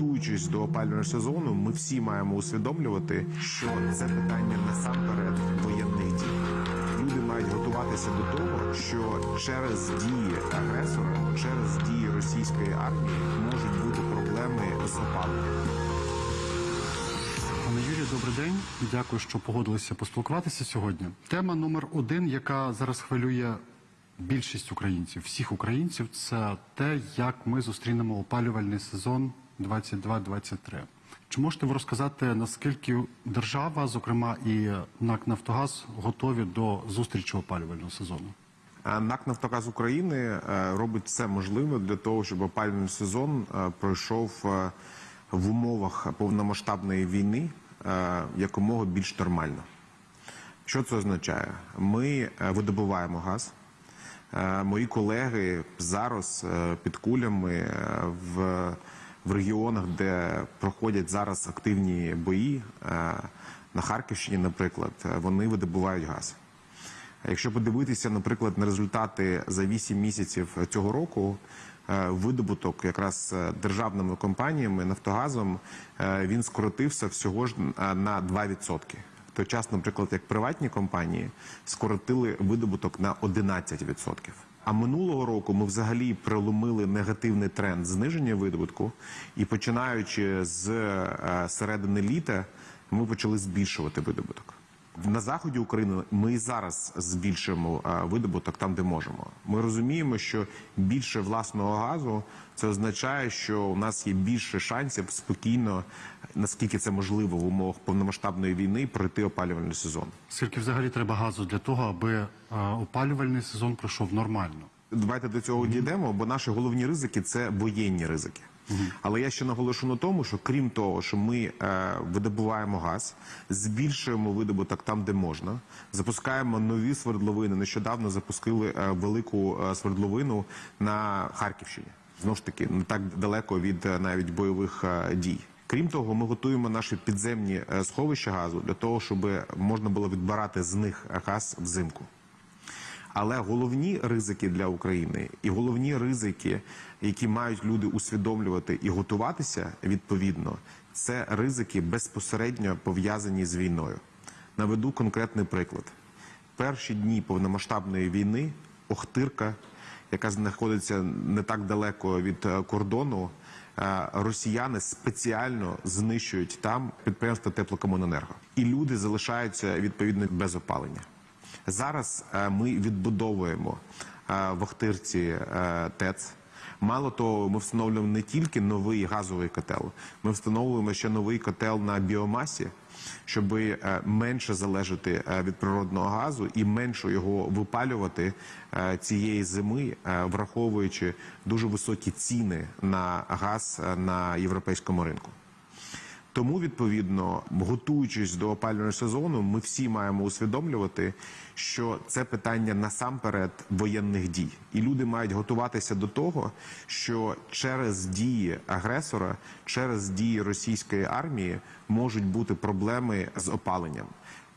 готуючись до опалювального сезону, ми всі маємо усвідомлювати, що це питання насамперед воєнних дій. Люди мають готуватися до того, що через дії агресора, через дії російської армії можуть бути проблеми з опаленням. Пане Юрію, добрий день. Дякую, що погодилися поспілкуватися сьогодні. Тема номер один, яка зараз хвилює більшість українців, всіх українців, це те, як ми зустрінемо опалювальний сезон 22-23. Чи можете ви розказати, наскільки держава, зокрема і НАК Нафтогаз, готові до зустрічі опалювального сезону? НАК «Нафтогаз України е, робить все можливе для того, щоб опалювальний сезон е, пройшов е, в умовах повномасштабної війни е, якомога більш нормально. Що це означає? Ми е, видобуваємо газ. Е, Мої колеги зараз е, під кулями е, в, в регіонах, де проходять зараз активні бої, е, на Харківщині, наприклад, е, вони видобувають газ. Якщо подивитися, наприклад, на результати за 8 місяців цього року, е, видобуток якраз державними компаніями Нафтогазом він скоротився всього ж на 2%. В той час, наприклад, як приватні компанії скоротили видобуток на 11%. А минулого року ми взагалі проломили негативний тренд зниження видобутку, і починаючи з е, середини літа, ми почали збільшувати видобуток. На заході України ми і зараз збільшуємо е, видобуток там, де можемо. Ми розуміємо, що більше власного газу це означає, що у нас є більше шансів спокійно, наскільки це можливо в умовах повномасштабної війни, пройти опалювальний сезон. Скільки взагалі треба газу для того, аби е, опалювальний сезон пройшов нормально? Давайте до цього дійдемо, бо наші головні ризики це воєнні ризики. Але я ще наголошу на тому, що крім того, що ми е, видобуваємо газ, збільшуємо видобуток там, де можна, запускаємо нові свердловини. Нещодавно запустили е, велику е, свердловину на Харківщині. Знову ж таки, не так далеко від е, навіть бойових е, дій. Крім того, ми готуємо наші підземні е, сховища газу для того, щоб можна було відбирати з них газ взимку. Але головні ризики для України і головні ризики, які мають люди усвідомлювати і готуватися відповідно, це ризики безпосередньо пов'язані з війною. Наведу конкретний приклад: перші дні повномасштабної війни Охтирка, яка знаходиться не так далеко від е, кордону, е, росіяни спеціально знищують там підприємства теплокомуненерго, і люди залишаються відповідно без опалення. Зараз е, ми відбудовуємо е, в Охтирці е, ТЕЦ. Мало того, ми встановлюємо не тільки новий газовий котел, ми встановлюємо ще новий котел на біомасі, щоб менше залежати від природного газу і менше його випалювати цієї зими, враховуючи дуже високі ціни на газ на європейському ринку. Тому, відповідно, готуючись до опалювального сезону, ми всі маємо усвідомлювати, що це питання насамперед воєнних дій, і люди мають готуватися до того, що через дії агресора, через дії російської армії можуть бути проблеми з опаленням.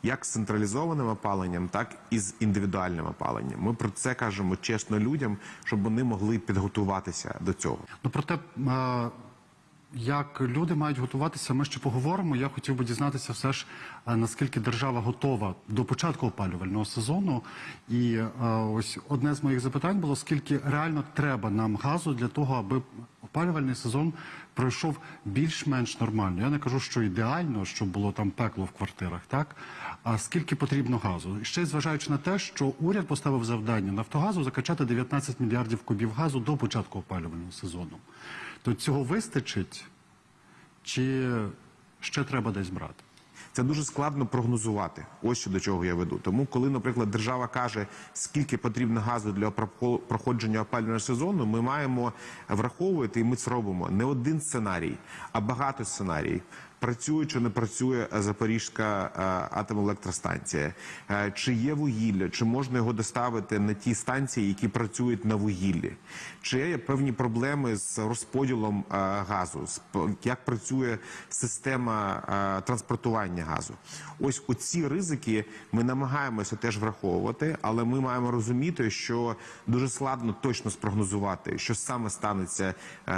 Як з централізованим опаленням, так і з індивідуальним опаленням. Ми про це кажемо чесно людям, щоб вони могли підготуватися до цього. Ну проте, е, як люди мають готуватися, ми ще поговоримо. Я хотів би дізнатися, все ж е, наскільки держава готова до початку опалювального сезону. І е, ось одне з моїх запитань було: скільки реально треба нам газу для того, аби опалювальний сезон пройшов більш-менш нормально. Я не кажу, що ідеально, щоб було там пекло в квартирах, так а скільки потрібно газу? І ще зважаючи на те, що уряд поставив завдання Нафтогазу закачати 19 мільярдів кубів газу до початку опалювального сезону. То цього вистачить, чи ще треба десь брати? Це дуже складно прогнозувати. Ось що до чого я веду. Тому, коли, наприклад, держава каже, скільки потрібно газу для проходження опалювального сезону, ми маємо враховувати, і ми це робимо не один сценарій, а багато сценаріїв. Працює чи не працює Запорізька е, атомелектростанція, е, чи є вугілля, чи можна його доставити на ті станції, які працюють на вугіллі, чи є певні проблеми з розподілом е, газу, як працює система е, транспортування газу. Ось оці ризики ми намагаємося теж враховувати, але ми маємо розуміти, що дуже складно точно спрогнозувати, що саме станеться е,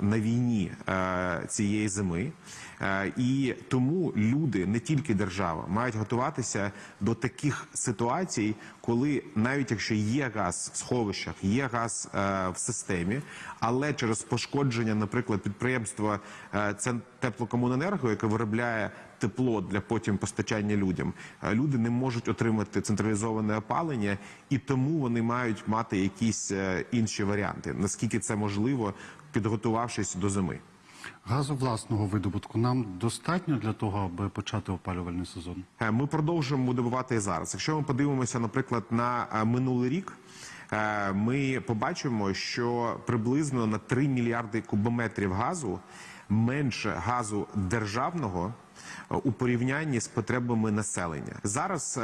на війні е, цієї зими. Е, і тому люди, не тільки держава, мають готуватися до таких ситуацій, коли навіть якщо є газ в сховищах, є газ е, в системі, але через пошкодження, наприклад, підприємства е, це теплокомуненерго, яке виробляє тепло для потім постачання людям. Люди не можуть отримати централізоване опалення, і тому вони мають мати якісь інші варіанти. Наскільки це можливо, підготувавшись до зими. Газу власного видобутку нам достатньо для того, аби почати опалювальний сезон. Е, Ми продовжуємо добувати і зараз. Якщо ми подивимося, наприклад, на е, минулий рік, е, ми побачимо, що приблизно на 3 мільярди кубометрів газу менше газу державного у порівнянні з потребами населення. Зараз,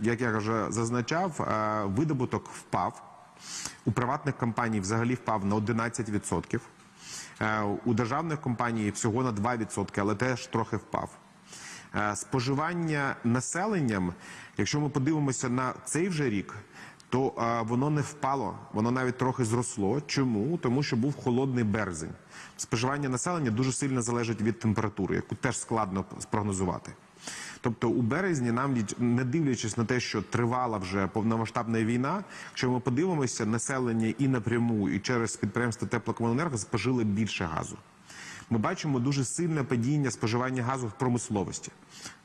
як я вже зазначав, видобуток впав. У приватних компаній взагалі впав на 11%. Е, У державних компаній всього на 2%, але теж трохи впав. Е, Споживання населенням, якщо ми подивимося на цей вже рік, то е, воно не впало, воно навіть трохи зросло. Чому? Тому що був холодний березень. Споживання населення дуже сильно залежить від температури, яку теж складно спрогнозувати. Тобто у березні нам не дивлячись на те, що тривала вже повномасштабна війна, якщо ми подивимося, населення і напряму, і через підприємство теплокомуненерго спожили більше газу. Ми бачимо дуже сильне падіння споживання газу в промисловості,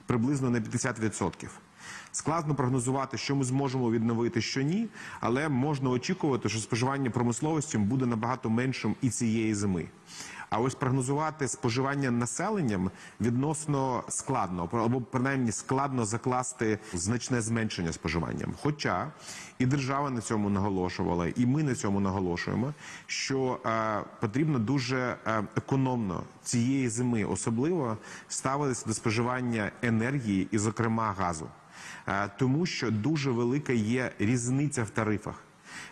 приблизно на 50%. Складно прогнозувати, що ми зможемо відновити, що ні, але можна очікувати, що споживання промисловості буде набагато меншим і цієї зими. А ось прогнозувати споживання населенням відносно складно, або принаймні складно закласти значне зменшення споживанням. Хоча і держава на цьому наголошувала, і ми на цьому наголошуємо, що е, потрібно дуже е, економно цієї зими, особливо ставитися до споживання енергії і, зокрема, газу, Е, тому що дуже велика є різниця в тарифах.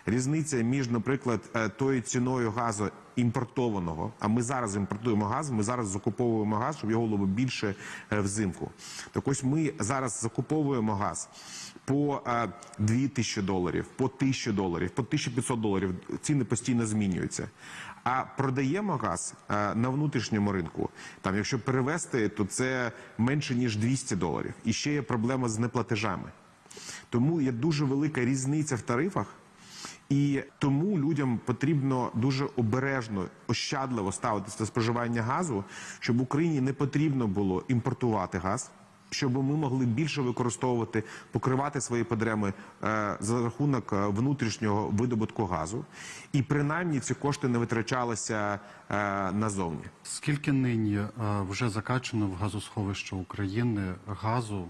Різниця між, наприклад, е, тою ціною газу імпортованого. А ми зараз імпортуємо газ. Ми зараз закуповуємо газ, щоб його було більше е, взимку. Так ось ми зараз закуповуємо газ по е, 2 тисячі доларів, по 1000 доларів, по 1500 доларів. Ціни постійно змінюються. А продаємо газ е, на внутрішньому ринку. Там, якщо перевести, то це менше ніж 200 доларів. І ще є проблема з неплатежами. Тому є дуже велика різниця в тарифах. І тому людям потрібно дуже обережно, ощадливо ставитися до споживання газу, щоб Україні не потрібно було імпортувати газ, щоб ми могли більше використовувати, покривати свої потреби е, за рахунок е, внутрішнього видобутку газу, і принаймні ці кошти не витрачалися е, назовні. Скільки нині е, вже закачано в газосховище України газу?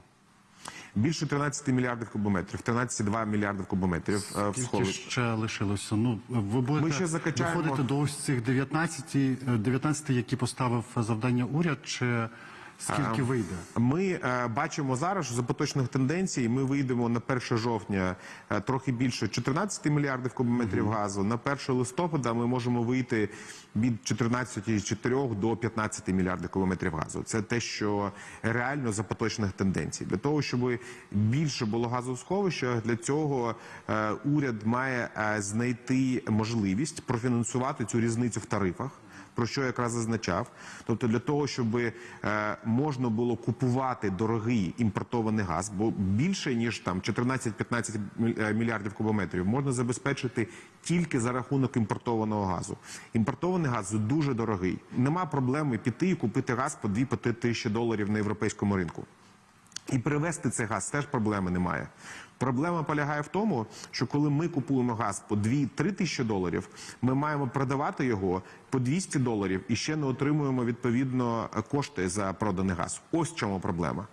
Більше 13 мільярдів кубометрів, 13,2 мільярдів кубометрів е, в Скільки сховищі. ще лишилося? Ну ви будете Ми ще закачаємо- виходити до ось цих 19, е, 19, які поставив завдання уряд, чи скільки вийде? Ми е, бачимо зараз, що за поточних тенденцій ми вийдемо на 1 жовтня е, трохи більше 14 мільярдів кубометрів газу. На 1 листопада ми можемо вийти від 14,4 до 15 мільярдів кубометрів газу. Це те, що реально за поточних тенденцій. Для того, щоб більше було газу в сховищах, для цього е, уряд має знайти можливість профінансувати цю різницю в тарифах про що якраз зазначав. Тобто для того, щоб е, можна було купувати дорогий імпортований газ, бо більше ніж там 14-15 міль- е, мільярдів кубометрів можна забезпечити тільки за рахунок імпортованого газу. Імпортований газ дуже дорогий. Нема проблеми піти і купити газ по 2-3 тисячі доларів на європейському ринку. І перевести цей газ теж проблеми немає. Проблема полягає в тому, що коли ми купуємо газ по 2-3 тисячі доларів, ми маємо продавати його по 200 доларів і ще не отримуємо відповідно кошти за проданий газ. Ось в чому проблема.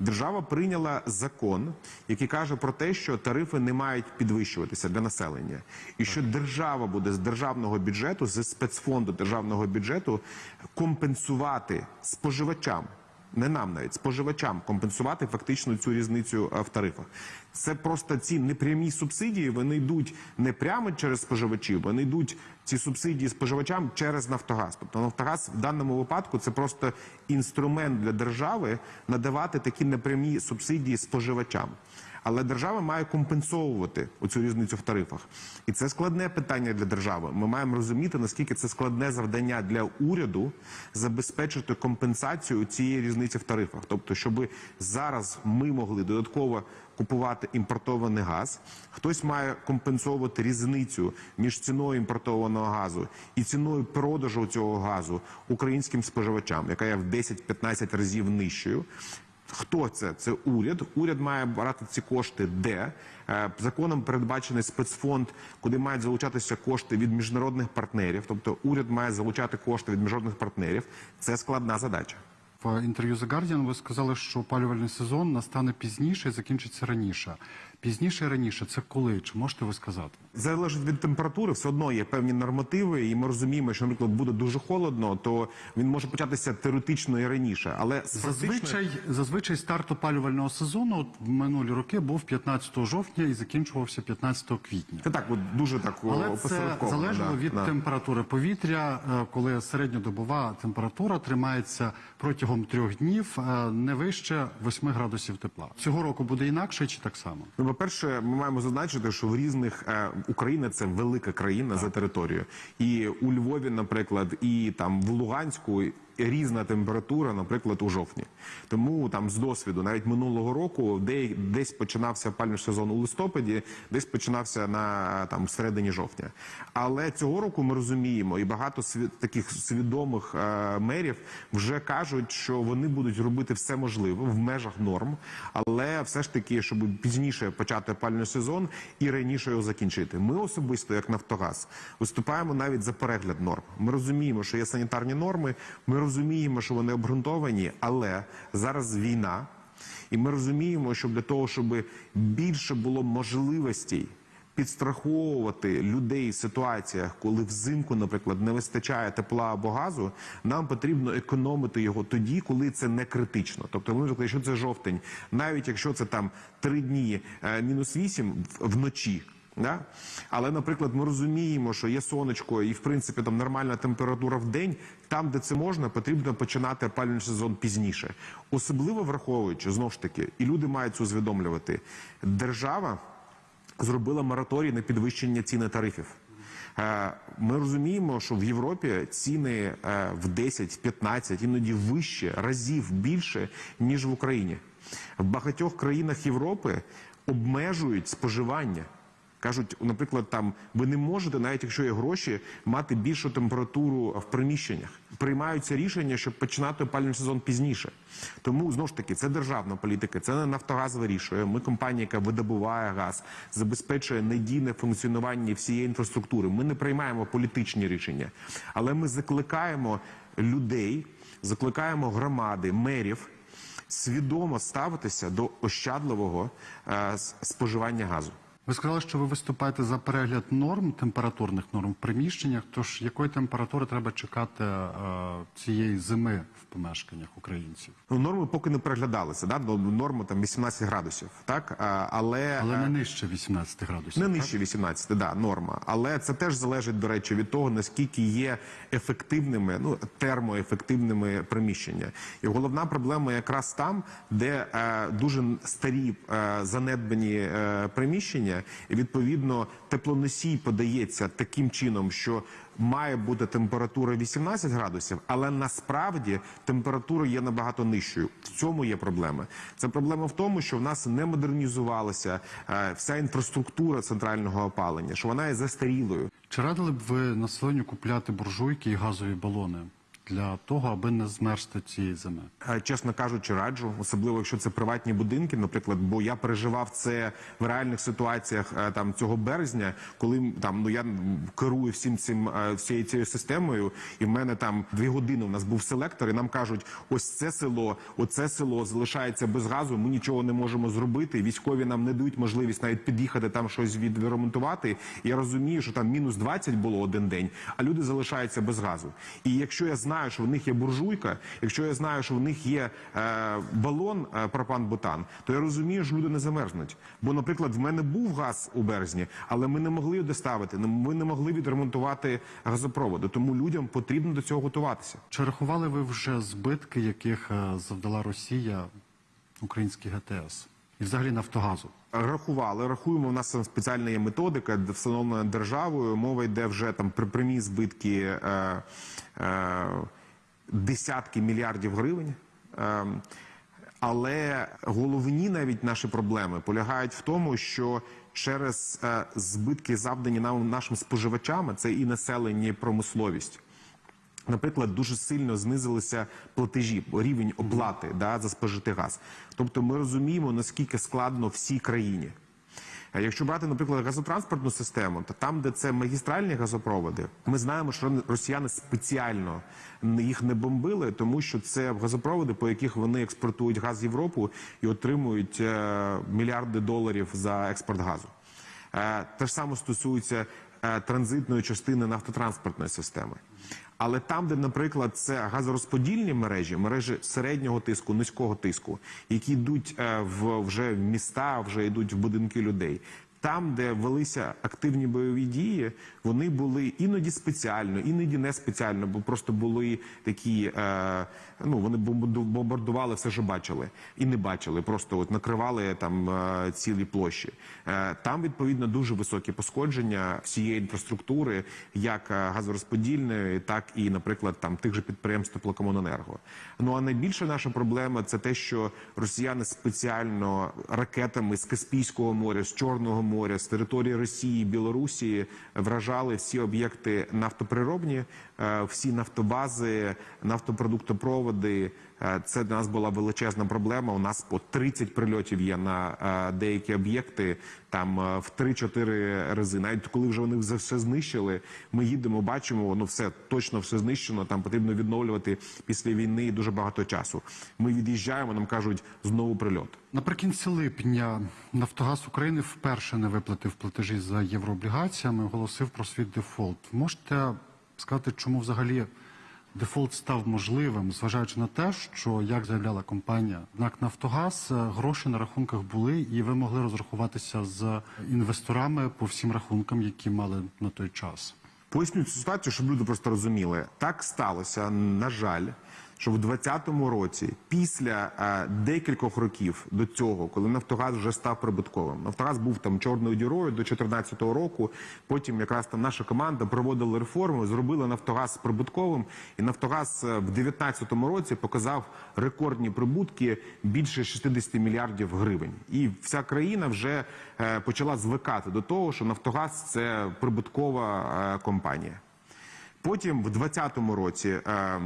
Держава прийняла закон, який каже про те, що тарифи не мають підвищуватися для населення, і що держава буде з державного бюджету, з спецфонду державного бюджету компенсувати споживачам. Не нам навіть споживачам компенсувати фактично цю різницю е, в тарифах. Це просто ці непрямі субсидії. Вони йдуть не прямо через споживачів, вони йдуть ці субсидії споживачам через Нафтогаз. Тобто Нафтогаз в даному випадку це просто інструмент для держави надавати такі непрямі субсидії споживачам. Але держава має компенсовувати оцю різницю в тарифах, і це складне питання для держави. Ми маємо розуміти наскільки це складне завдання для уряду забезпечити компенсацію цієї різниці в тарифах. Тобто, щоб зараз ми могли додатково купувати імпортований газ, хтось має компенсовувати різницю між ціною імпортованого газу і ціною продажу цього газу українським споживачам, яка є в 10-15 разів нижчою. Хто це? Це уряд. Уряд має брати ці кошти де Е, законом передбачений спецфонд, куди мають залучатися кошти від міжнародних партнерів. Тобто уряд має залучати кошти від міжнародних партнерів. Це складна задача. В інтерв'ю The Guardian ви сказали, що опалювальний сезон настане пізніше і закінчиться раніше. Пізніше раніше це коли? Чи можете ви сказати? Залежить від температури, все одно є певні нормативи, і ми розуміємо, що, наприклад, буде дуже холодно, то він може початися теоретично і раніше. Але Зазвичай, зазвичай старт опалювального сезону от в минулі роки був 15 жовтня і закінчувався 15 квітня. це так, от дуже так Але це залежало да, від да. температури повітря, е, коли середньодобова температура тримається протягом трьох днів е, не вище 8 градусів тепла. Цього року буде інакше чи так само? Ну, по-перше, ми маємо зазначити, що в різних е, Україна це велика країна за територією, і у Львові, наприклад, і там в Луганську. Різна температура, наприклад, у жовтні. Тому там з досвіду, навіть минулого року, де десь починався опалювальний сезон у листопаді, десь починався на там середині жовтня. Але цього року ми розуміємо, і багато сві- таких свідомих е, мерів вже кажуть, що вони будуть робити все можливе в межах норм, але все ж таки, щоб пізніше почати опалювальний сезон і раніше його закінчити. Ми особисто, як Нафтогаз, виступаємо навіть за перегляд норм. Ми розуміємо, що є санітарні норми. Ми розуміємо, що вони обґрунтовані, але зараз війна, і ми розуміємо, що для того, щоб більше було можливостей підстраховувати людей в ситуаціях, коли взимку, наприклад, не вистачає тепла або газу, нам потрібно економити його тоді, коли це не критично. Тобто, наприклад, якщо це жовтень, навіть якщо це там три дні е, мінус вісім вночі. Да? Але, наприклад, ми розуміємо, що є сонечко і в принципі там нормальна температура в день. Там, де це можна, потрібно починати опалювальний сезон пізніше, особливо враховуючи знову ж таки, і люди мають це усвідомлювати. Держава зробила мораторій на підвищення ціни тарифів. Е, Ми розуміємо, що в Європі ціни е, в 10, 15, іноді вище разів більше ніж в Україні. В багатьох країнах Європи обмежують споживання. Кажуть, наприклад, там ви не можете, навіть якщо є гроші, мати більшу температуру в приміщеннях. Приймаються рішення, щоб починати опалювальний сезон пізніше. Тому знову ж таки це державна політика, це не Нафтогаз вирішує. Ми компанія, яка видобуває газ, забезпечує надійне функціонування всієї інфраструктури. Ми не приймаємо політичні рішення, але ми закликаємо людей, закликаємо громади, мерів свідомо ставитися до ощадливого е, споживання газу. Ви сказали, що ви виступаєте за перегляд норм, температурних норм в приміщеннях. Тож якої температури треба чекати е, цієї зими в помешканнях українців? Ну, норми поки не переглядалися, да? норма там 18 градусів, так? Але, Але е, не нижче 18 градусів. не нижче 18, да, норма. Але це теж залежить, до речі, від того, наскільки є ефективними, ну, термоефективними приміщення. І головна проблема якраз там, де е, дуже старі е, занедбані е, приміщення, і відповідно теплоносій подається таким чином, що має бути температура 18 градусів, але насправді температура є набагато нижчою. В цьому є проблема. Це проблема в тому, що в нас не модернізувалася е, вся інфраструктура центрального опалення, що вона є застарілою. Чи радили б ви населенню купляти буржуйки і газові балони? Для того, аби не змерзти цієї зими? Е, Чесно кажучи, раджу, особливо якщо це приватні будинки, наприклад, бо я переживав це в реальних ситуаціях е, там цього березня, коли там ну я керую всім цим е, всією цією системою, і в мене там дві години. У нас був селектор, і нам кажуть, ось це село, оце село залишається без газу. Ми нічого не можемо зробити. Військові нам не дають можливість навіть під'їхати там щось відремонтувати. Я розумію, що там мінус 20 було один день, а люди залишаються без газу. І якщо я знаю, що в них є буржуйка, якщо я знаю, що в них є е, балон е, пропан-бутан, то я розумію, що люди не замерзнуть. Бо, наприклад, в мене був газ у березні, але ми не могли його доставити. Ми не могли відремонтувати газопроводи. Тому людям потрібно до цього готуватися. Чи рахували ви вже збитки, яких е, завдала Росія українській ГТС і взагалі Нафтогазу? Рахували, рахуємо. У нас спеціальна є методика, встановлена державою. Мова йде вже там при прямі збитки е, е, десятки мільярдів гривень. Е, але головні навіть наші проблеми полягають в тому, що через е, збитки, завдані нам нашим споживачам, це і населення, і промисловість. Наприклад, дуже сильно знизилися платежі, рівень оплати да, за спожитий газ. Тобто ми розуміємо, наскільки складно всій країні. Якщо брати, наприклад, газотранспортну систему, то там, де це магістральні газопроводи, ми знаємо, що росіяни спеціально їх не бомбили, тому що це газопроводи, по яких вони експортують газ в Європу і отримують е, мільярди доларів за експорт газу. Е, Те ж саме стосується транзитної частини нафтотранспортної системи. Але там, де, наприклад, це газорозподільні мережі, мережі середнього тиску, низького тиску, які йдуть е, в вже в міста, вже йдуть в будинки людей. Там, де велися активні бойові дії, вони були іноді спеціально, іноді не спеціально, бо просто були такі. Е, ну вони бомбарду- бомбардували все, що бачили, і не бачили. Просто от накривали там е, цілі площі. Е, там відповідно дуже високі пошкодження всієї інфраструктури, як е, газорозподільної, так і, наприклад, там тих же підприємств теплокомуненерго. Ну а найбільша наша проблема це те, що росіяни спеціально ракетами з Каспійського моря, з Чорного моря, з території Росії, Білорусі вражали всі об'єкти нафтоприробні, е, всі нафтобази, нафтопродуктопроводи. Е, Це для нас була величезна проблема. У нас по 30 прильотів є на е, деякі об'єкти, там е, в 3-4 рази. Навіть коли вже вони все знищили, ми їдемо, бачимо, воно все точно все знищено. Там потрібно відновлювати після війни дуже багато часу. Ми від'їжджаємо, нам кажуть знову прильот. Наприкінці липня Нафтогаз України вперше не виплатив платежі за єврооблігаціями, оголосив про свій дефолт. Можете сказати, чому взагалі дефолт став можливим, зважаючи на те, що як заявляла компанія НАК Нафтогаз, е, гроші на рахунках були, і ви могли розрахуватися з інвесторами по всім рахункам, які мали на той час. Поясню цю ситуацію, щоб люди просто розуміли. Так сталося, на жаль, що в 2020 році, після е, декількох років до цього, коли Нафтогаз вже став прибутковим, Нафтогаз був там чорною дірою до 2014 року. Потім якраз там наша команда проводила реформи, зробила Нафтогаз прибутковим, і Нафтогаз е, в 2019 році показав рекордні прибутки більше 60 мільярдів гривень. І вся країна вже е, почала звикати до того, що Нафтогаз це прибуткова е, компанія. Потім в 2020 році е,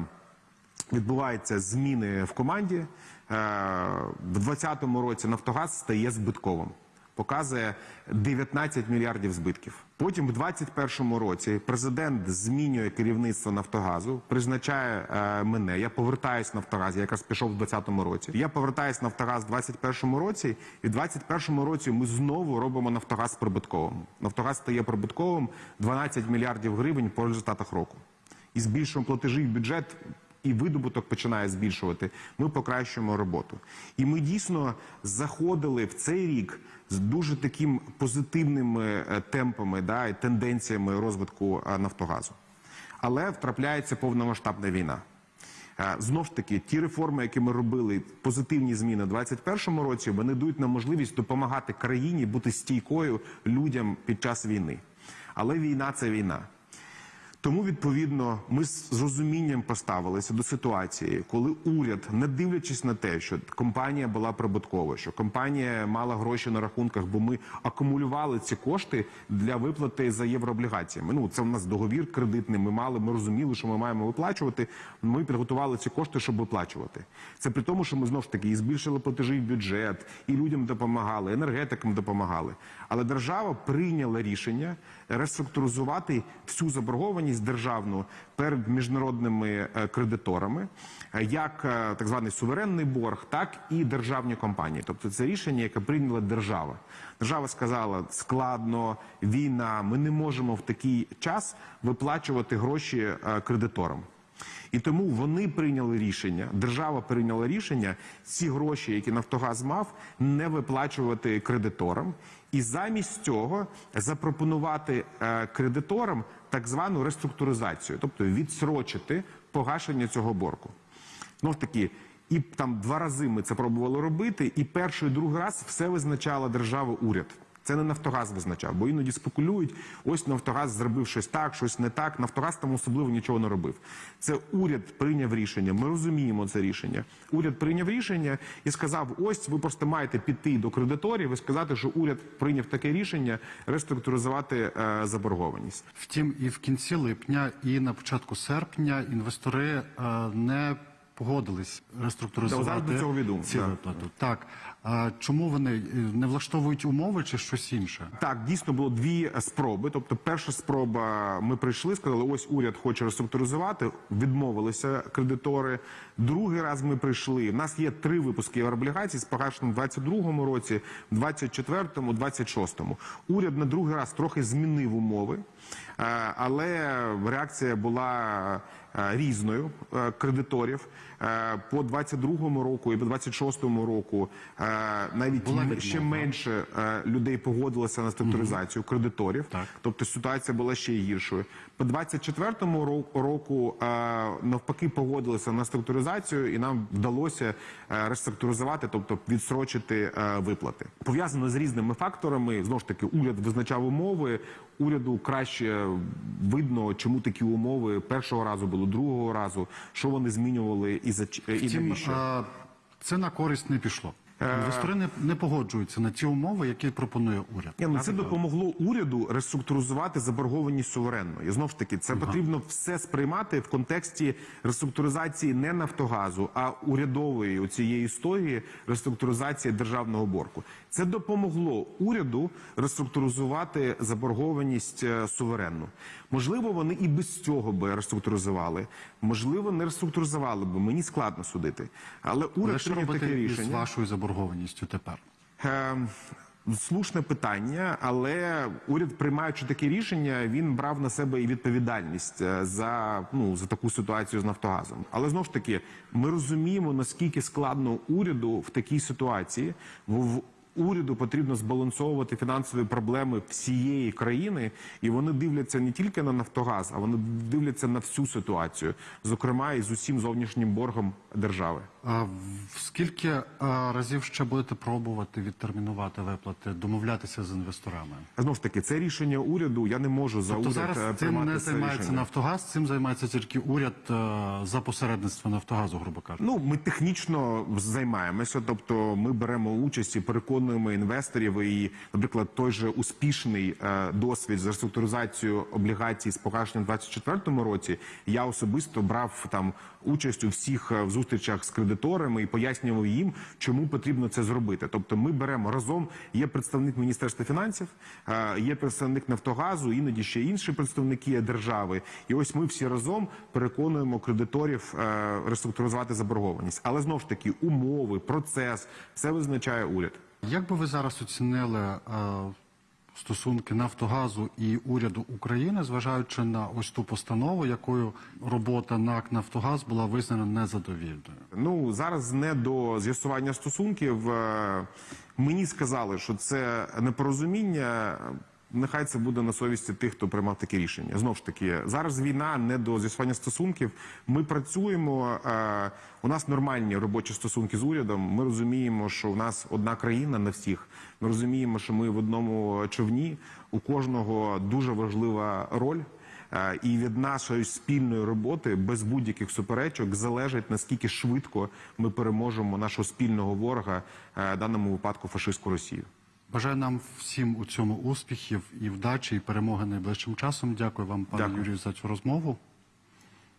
відбуваються зміни в команді. Е, в 2020 році Нафтогаз стає збитковим. Показує 19 мільярдів збитків. Потім, в 2021 році, президент змінює керівництво Нафтогазу, призначає е, мене. Я повертаюсь в Нафтогаз. Я якраз пішов в 2020 році. Я повертаюсь в Нафтогаз в 2021 році, і в 2021 році ми знову робимо Нафтогаз прибутковим. Нафтогаз стає прибутковим 12 мільярдів гривень по результатах року. І збільшуємо платежі в бюджет. І видобуток починає збільшувати. Ми покращуємо роботу. І ми дійсно заходили в цей рік з дуже таким позитивними е, темпами да, і тенденціями розвитку е, Нафтогазу. Але втрапляється повномасштабна війна. Е, Знов ж таки, ті реформи, які ми робили, позитивні зміни в 2021 році, вони дають нам можливість допомагати країні бути стійкою людям під час війни. Але війна це війна. Тому відповідно ми з розумінням поставилися до ситуації, коли уряд, не дивлячись на те, що компанія була прибуткова, що компанія мала гроші на рахунках, бо ми акумулювали ці кошти для виплати за єврооблігаціями. Ну це у нас договір кредитний. Ми мали, ми розуміли, що ми маємо виплачувати. Ми підготували ці кошти, щоб виплачувати. Це при тому, що ми знов ж таки і збільшили платежі в бюджет, і людям допомагали, енергетикам допомагали. Але держава прийняла рішення реструктуризувати всю заборгованість державну перед міжнародними е, кредиторами, е, як е, так званий суверенний борг, так і державні компанії. Тобто це рішення, яке прийняла держава. Держава сказала складно, війна. Ми не можемо в такий час виплачувати гроші кредиторам. І тому вони прийняли рішення, держава прийняла рішення ці гроші, які Нафтогаз мав, не виплачувати кредиторам, і замість цього запропонувати е, кредиторам так звану реструктуризацію, тобто відсрочити погашення цього боргу. Знов ж таки, і там два рази ми це пробували робити, і перший і другий раз все визначала держава уряд. Це не Нафтогаз визначав, бо іноді спекулюють. Ось Нафтогаз зробив щось так, щось не так. Нафтогаз там особливо нічого не робив. Це уряд прийняв рішення. Ми розуміємо це рішення. Уряд прийняв рішення і сказав: ось ви просто маєте піти до кредиторів і сказати, що уряд прийняв таке рішення реструктуризувати е, заборгованість. Втім, і в кінці липня, і на початку серпня інвестори е, не погодились реструктуризувати Да, цього відомо, ці да. виплати. Так а чому вони е, не влаштовують умови чи щось інше? Так, дійсно було дві спроби. Тобто, перша спроба ми прийшли, сказали, ось уряд хоче реструктуризувати, відмовилися кредитори. Другий раз ми прийшли. У нас є три випуски єврооблігацій з погашенням в 22-му році, в 24-му, 26-му. Уряд на другий раз трохи змінив умови, е, але реакція була різною е, кредиторів. Е, По 22-му року і по 26-му року е, навіть Була ще менше е, людей погодилося на структуризацію кредиторів. Так. Тобто ситуація була ще гіршою. По 24-му ро- року навпаки погодилися на структуризацію, і нам вдалося реструктуризувати, тобто відсрочити виплати. Пов'язано з різними факторами. Знову ж таки, уряд визначав умови. Уряду краще видно, чому такі умови першого разу було, другого разу, що вони змінювали і за і Втім, навіщо. е, це на користь не пішло. Інвестори не, не погоджуються на ті умови, які пропонує уряд. Ні, ну це допомогло уряду реструктуризувати заборгованість суверенно. І знов ж таки, це потрібно все сприймати в контексті реструктуризації не Нафтогазу, а урядової у цієї історії реструктуризації державного боргу. Це допомогло уряду реструктуризувати заборгованість е, суверенну. Можливо, вони і без цього би реструктуризували. Можливо, не реструктуризували би. Мені складно судити. Але уряд прийняв таке рішення. вашою заборгованістю тепер? Е, Слушне питання, але уряд, приймаючи таке рішення, він брав на себе і відповідальність е, за ну за таку ситуацію з Нафтогазом. Але знов ж таки, ми розуміємо наскільки складно уряду в такій ситуації. В уряду потрібно збалансовувати фінансові проблеми всієї країни, і вони дивляться не тільки на Нафтогаз, а вони дивляться на всю ситуацію, зокрема і з усім зовнішнім боргом держави. Скільки разів ще будете пробувати відтермінувати виплати, домовлятися з інвесторами? Знову ж таки, це рішення уряду. Я не можу за Тобто уряд зараз е, цим не це займається рішення. Нафтогаз, цим займається тільки уряд е, за посередництво Нафтогазу, грубо кажучи. Ну, ми технічно займаємося, тобто ми беремо участь і переконуємо інвесторів. І, наприклад, той же успішний е, досвід з реструктуризацією облігацій з погашенням в 2024 році. Я особисто брав там участь у всіх е, зустрічах з кредиторами і пояснював їм, чому потрібно це зробити. Тобто, ми беремо разом. Є представник міністерства фінансів, е, є представник Нафтогазу, іноді ще інші представники держави. І ось ми всі разом переконуємо кредиторів е, реструктуризувати заборгованість. Але знову ж таки, умови, процес все визначає уряд. Як би ви зараз оцінили стосунки Нафтогазу і уряду України, зважаючи на ось ту постанову, якою робота НАК Нафтогаз була визнана незадовільною? Ну зараз не до з'ясування стосунків. Е, Мені сказали, що це непорозуміння. Нехай це буде на совісті тих, хто приймав таке рішення. Знов ж таки, зараз війна не до з'ясування стосунків. Ми працюємо. е, У нас нормальні робочі стосунки з урядом. Ми розуміємо, що в нас одна країна на всіх. Ми розуміємо, що ми в одному човні. У кожного дуже важлива роль. Е, І від нашої спільної роботи без будь-яких суперечок залежить наскільки швидко ми переможемо нашого спільного ворога, е, в даному випадку фашистську Росію. Бажаю нам всім у цьому успіхів і вдачі, і перемоги найближчим часом. Дякую вам, пане Дякую. Юрію, за цю розмову.